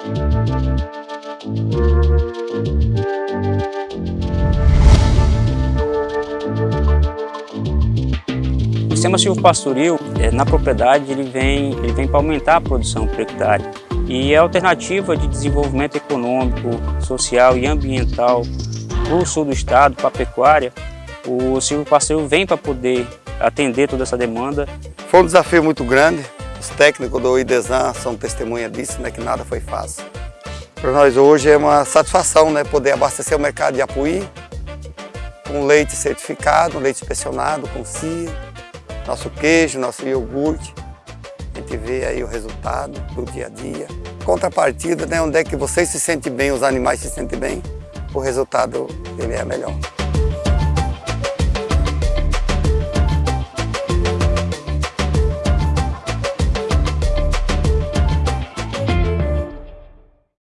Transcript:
O sistema silvopastoril, é, na propriedade, ele vem, ele vem para aumentar a produção por hectare e é alternativa de desenvolvimento econômico, social e ambiental para o sul do estado, para a pecuária. O silvopastoril vem para poder atender toda essa demanda. Foi um desafio muito grande, os técnicos do IDESAN são testemunha disso, né, que nada foi fácil. Para nós hoje é uma satisfação né, poder abastecer o mercado de Apuí com leite certificado, leite inspecionado, com CIA, nosso queijo, nosso iogurte. A gente vê aí o resultado do dia a dia. Contrapartida, né, onde é que vocês se sentem bem, os animais se sentem bem, o resultado ele é melhor.